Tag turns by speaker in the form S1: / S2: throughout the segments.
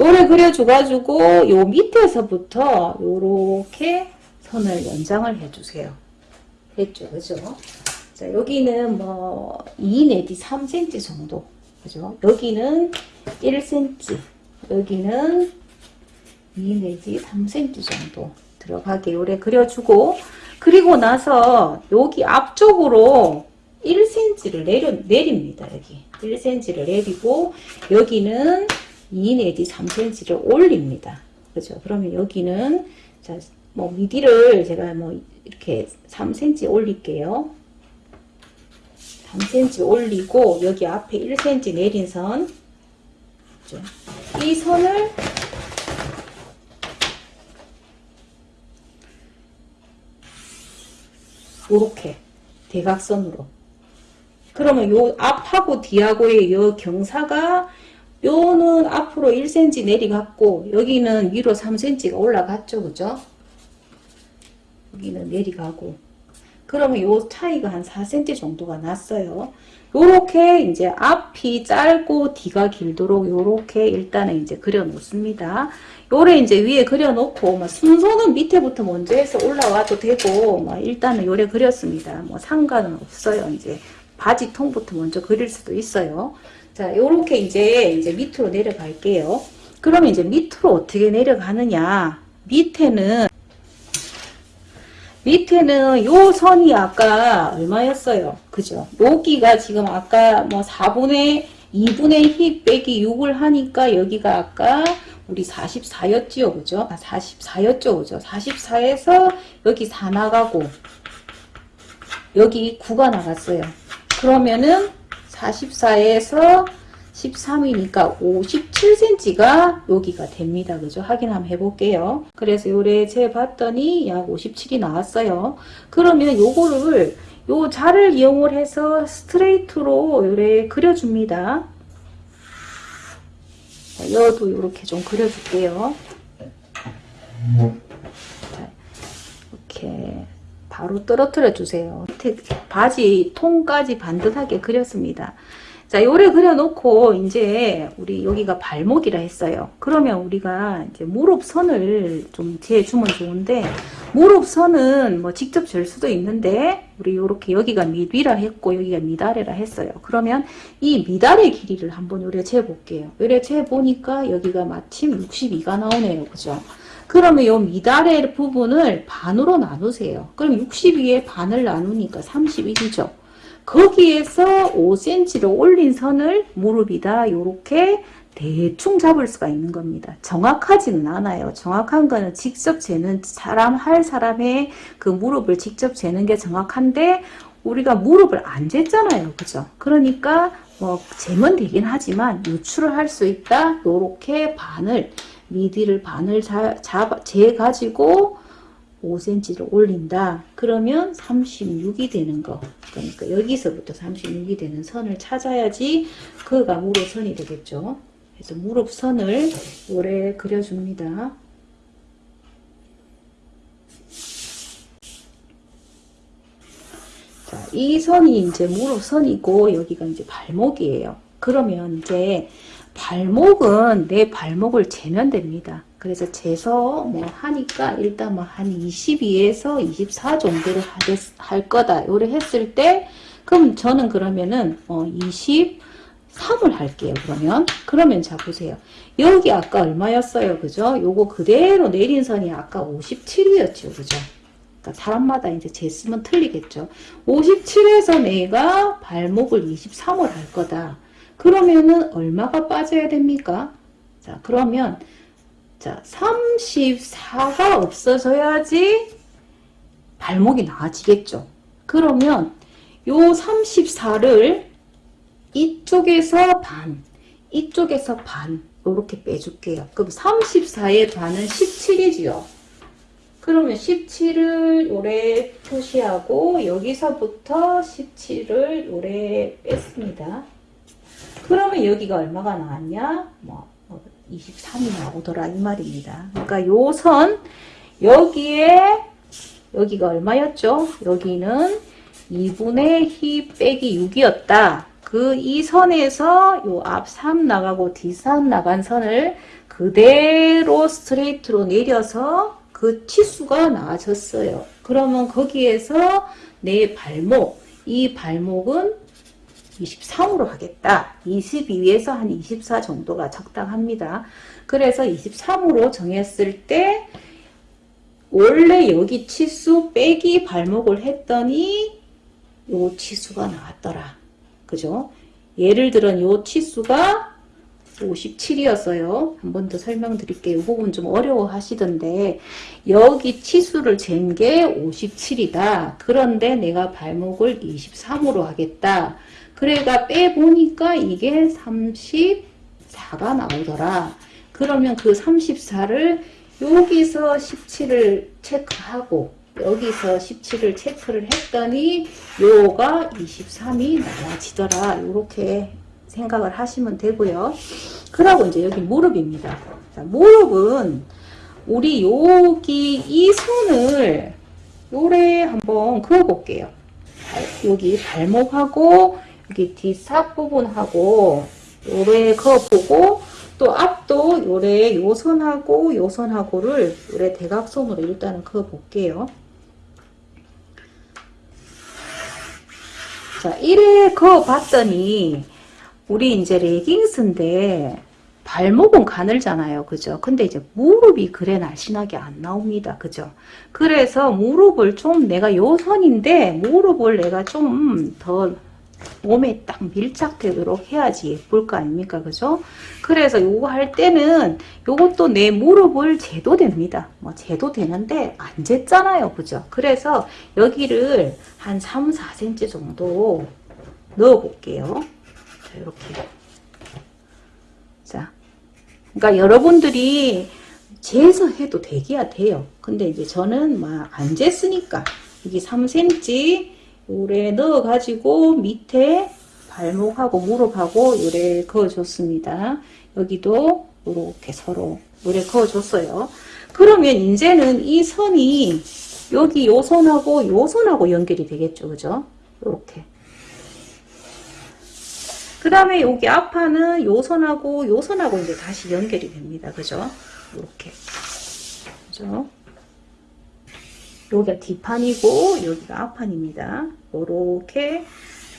S1: 요래 그려줘가지고 요 밑에서부터 요렇게 선을 연장을 해주세요. 했죠, 그죠? 자, 여기는 뭐, 2 내지 3cm 정도. 그죠? 여기는 1cm. 여기는 2 내지 3cm 정도 들어가게 요래 그려주고, 그리고 나서 여기 앞쪽으로 1cm를 내려, 내립니다, 여기. 1cm를 내리고, 여기는 2 내지 3cm를 올립니다. 그죠? 그러면 여기는, 자, 뭐, 미디를 제가 뭐, 이렇게 3cm 올릴게요. 3cm 올리고 여기 앞에 1cm 내린 선. 그죠? 이 선을 이렇게 대각선으로. 그러면 요 앞하고 뒤하고의 요 경사가 요는 앞으로 1cm 내리갔고 여기는 위로 3cm가 올라갔죠. 그죠? 여기는 내리가고 그러면 요 차이가 한 4cm 정도가 났어요. 요렇게 이제 앞이 짧고 뒤가 길도록 요렇게 일단은 이제 그려 놓습니다. 요래 이제 위에 그려 놓고 뭐 순서는 밑에부터 먼저 해서 올라와도 되고 뭐 일단은 요래 그렸습니다. 뭐 상관은 없어요. 이제 바지 통부터 먼저 그릴 수도 있어요. 자, 요렇게 이제 이제 밑으로 내려갈게요. 그러면 이제 밑으로 어떻게 내려가느냐? 밑에는 밑에는 요 선이 아까 얼마였어요? 그죠? 여기가 지금 아까 뭐 4분의 2분의 1 빼기 6을 하니까 여기가 아까 우리 44였지요. 그죠? 아, 44였죠. 그죠? 44에서 여기 4 나가고 여기 9가 나갔어요. 그러면은 44에서 13이니까 57cm가 여기가 됩니다. 그죠? 확인 한번 해볼게요. 그래서 요래 재봤더니 약 57이 나왔어요. 그러면 요거를 요 자를 이용을 해서 스트레이트로 요래 그려줍니다. 자, 여도 이렇게 좀 그려줄게요. 자, 이렇게 바로 떨어뜨려 주세요. 바지 통까지 반듯하게 그렸습니다. 자, 요래 그려놓고, 이제, 우리 여기가 발목이라 했어요. 그러면 우리가 이제 무릎선을 좀 재주면 좋은데, 무릎선은 뭐 직접 잴 수도 있는데, 우리 요렇게 여기가 미위라 했고, 여기가 미다래라 했어요. 그러면 이 미다래 길이를 한번 요래 재볼게요. 요래 재보니까 여기가 마침 62가 나오네요. 그죠? 그러면 요 미다래 부분을 반으로 나누세요. 그럼 62에 반을 나누니까 31이죠. 거기에서 5cm로 올린 선을 무릎이다 이렇게 대충 잡을 수가 있는 겁니다. 정확하지는 않아요. 정확한 거는 직접 재는 사람 할 사람의 그 무릎을 직접 재는 게 정확한데 우리가 무릎을 안 쟀잖아요. 그죠? 그러니까 뭐 재면 되긴 하지만 유출을 할 수 있다. 이렇게 반을 미디를 반을 잡, 재가지고 5cm를 올린다. 그러면 36이 되는 거. 그러니까 여기서부터 36이 되는 선을 찾아야지 그가 무릎선이 되겠죠. 그래서 무릎선을 오래 그려줍니다. 자, 이 선이 이제 무릎선이고 여기가 이제 발목이에요. 그러면 이제 발목은 내 발목을 재면 됩니다. 그래서 재서 뭐 하니까 일단 뭐 한 22에서 24 정도를 하겠, 할 거다. 요래 했을 때 그럼 저는 그러면은 어 23을 할게요. 그러면 그러면 자 보세요. 여기 아까 얼마였어요. 그죠? 요거 그대로 내린 선이 아까 57이었죠. 그죠? 그러니까 사람마다 이제 재쓰면 틀리겠죠. 57에서 내가 발목을 23을 할 거다. 그러면은 얼마가 빠져야 됩니까? 자, 그러면 자, 34가 없어져야지 발목이 나아지겠죠. 그러면 요 34를 이쪽에서 반, 이쪽에서 반 이렇게 빼줄게요. 그럼 34의 반은 17이지요. 그러면 17을 요래 표시하고 여기서부터 17을 요래 뺐습니다. 그러면 여기가 얼마가 나왔냐? 뭐 23이 나오더라 이 말입니다. 그러니까 요 선 여기에 여기가 얼마였죠? 여기는 2분의 히 빼기 6이었다. 그 이 선에서 요 앞 3 나가고 뒤 3 나간 선을 그대로 스트레이트로 내려서 그 치수가 나와졌어요. 그러면 거기에서 내 발목, 이 발목은 23으로 하겠다. 22에서 한 24 정도가 적당합니다. 그래서 23으로 정했을 때 원래 여기 치수 빼기 발목을 했더니 요 치수가 나왔더라. 그죠? 예를 들어 요 치수가 57이었어요. 한 번 더 설명드릴게요. 이 부분 좀 어려워 하시던데 여기 치수를 잰 게 57이다. 그런데 내가 발목을 23으로 하겠다. 그래가 빼보니까 이게 34가 나오더라. 그러면 그 34를 여기서 17을 체크하고 여기서 17을 체크를 했더니 요가 23이 나와지더라. 이렇게 생각을 하시면 되고요. 그러고 이제 여기 무릎입니다. 자, 무릎은 우리 여기 이 선을 요래 한번 그어 볼게요. 여기 발목하고 여기 뒷삽 부분하고 요래 그어보고 또 앞도 요래 요선하고 요선하고를 요래 대각선으로 일단은 그어 볼게요. 자, 이래 그어 봤더니 우리 이제 레깅스인데 발목은 가늘잖아요. 그죠? 근데 이제 무릎이 그래 날씬하게 안 나옵니다. 그죠? 그래서 무릎을 좀 내가 요 선인데 무릎을 내가 좀 더 몸에 딱 밀착되도록 해야지 예쁠 거 아닙니까? 그죠? 그래서 요거 할 때는 요것도 내 무릎을 재도 됩니다. 뭐 재도 되는데 안 쟀잖아요. 그죠? 그래서 여기를 한 3, 4cm 정도 넣어 볼게요. 자, 이렇게. 자, 그러니까 여러분들이 재서 해도 되기야 돼요. 근데 이제 저는 막 안 쟀으니까 여기 3cm 요래 넣어 가지고 밑에 발목하고 무릎하고 요래 그어줬습니다. 여기도 이렇게 서로 요래 그어줬어요. 그러면 이제는 이 선이 여기 요 선하고 요 선하고 연결이 되겠죠. 그죠? 요렇게. 그 다음에 여기 앞판은 요 선하고 요 선하고 이제 다시 연결이 됩니다. 그죠? 이렇게. 그죠? 여기가 뒷판이고 여기가 앞판입니다. 이렇게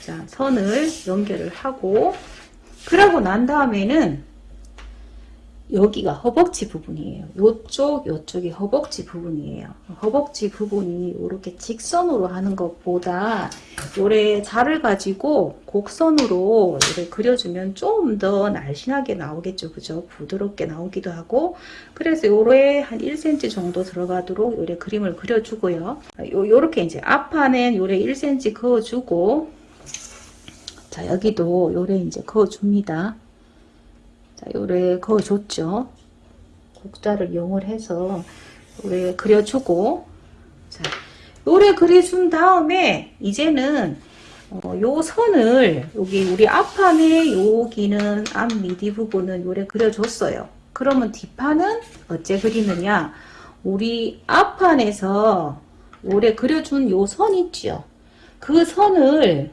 S1: 자 선을 연결을 하고 그러고 난 다음에는 여기가 허벅지 부분이에요. 요쪽, 요쪽이 허벅지 부분이에요. 허벅지 부분이 이렇게 직선으로 하는 것보다 요래 자를 가지고 곡선으로 요래 그려주면 좀 더 날씬하게 나오겠죠. 그죠? 부드럽게 나오기도 하고 그래서 요래 한 1cm 정도 들어가도록 요래 그림을 그려주고요. 요, 요렇게 이제 앞판엔 요래 1cm 그어주고 자 여기도 요래 이제 그어줍니다. 자, 요래 그어줬죠. 곡자를 이용을 해서 요래 그려주고 자, 요래 그려준 다음에 이제는 어, 요 선을 여기 우리 앞판에 여기는 앞 미디 부분은 요래 그려줬어요. 그러면 뒷판은 어째 그리느냐? 우리 앞판에서 요래 그려준 요 선 있죠? 그 선을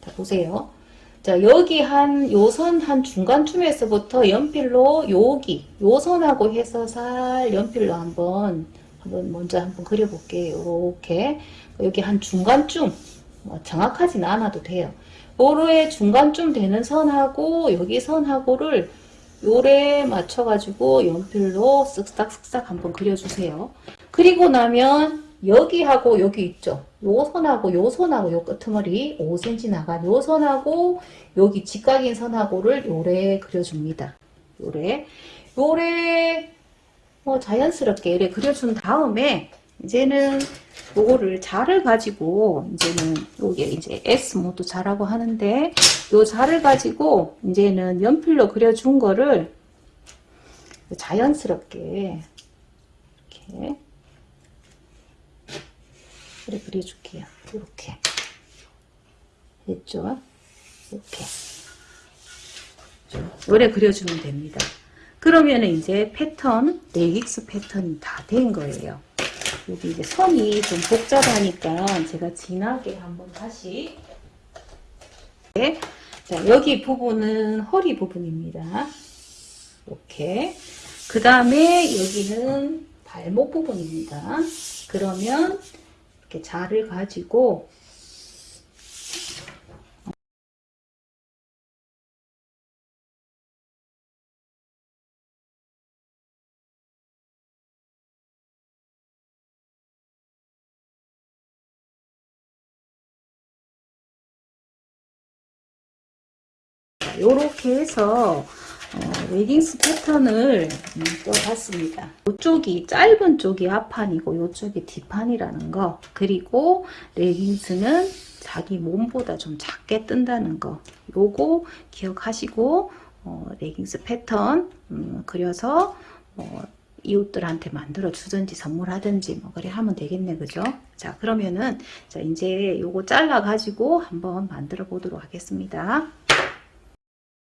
S1: 자, 보세요. 자, 여기 한, 요선 한 중간쯤에서부터 연필로 여기, 요 선하고 해서 살 연필로 한번, 한번 먼저 한번 그려볼게요. 요렇게. 여기 한 중간쯤, 뭐 정확하진 않아도 돼요. 요로의 중간쯤 되는 선하고, 여기 선하고를 요래 맞춰가지고 연필로 쓱싹쓱싹 한번 그려주세요. 그리고 나면 여기하고 여기 있죠. 요 선하고 요 선하고 요 끄트머리 5cm 나간 요 선하고 여기 직각인 선하고를 요래 그려줍니다. 요래 요래 뭐 자연스럽게 요래 그려준 다음에 이제는 요거를 자를 가지고 이제는 요게 이제 S 모드 자라고 하는데 요 자를 가지고 이제는 연필로 그려준 거를 자연스럽게 이렇게 그래 그려줄게요. 이렇게 됐죠? 이렇게 요래 그려주면 됩니다. 그러면은 이제 패턴 레깅스 패턴이 다 된 거예요. 여기 이제 선이 좀 복잡하니까 제가 진하게 한번 다시 자, 여기 부분은 허리 부분입니다. 이렇게. 그 다음에 여기는 발목 부분입니다. 그러면 이렇게 자를 가지고 이렇게 해서 어, 웨딩스 패턴을 음, 떠봤습니다. 이쪽이 짧은 쪽이 앞판이고 이쪽이 뒷판이라는 거. 그리고 레깅스는 자기 몸보다 좀 작게 뜬다는 거. 요거 기억하시고 어, 레깅스 패턴 음, 그려서 뭐 이웃들한테 만들어 주든지 선물하든지 뭐 그래 하면 되겠네 그죠? 자 그러면은 자 이제 요거 잘라 가지고 한번 만들어 보도록 하겠습니다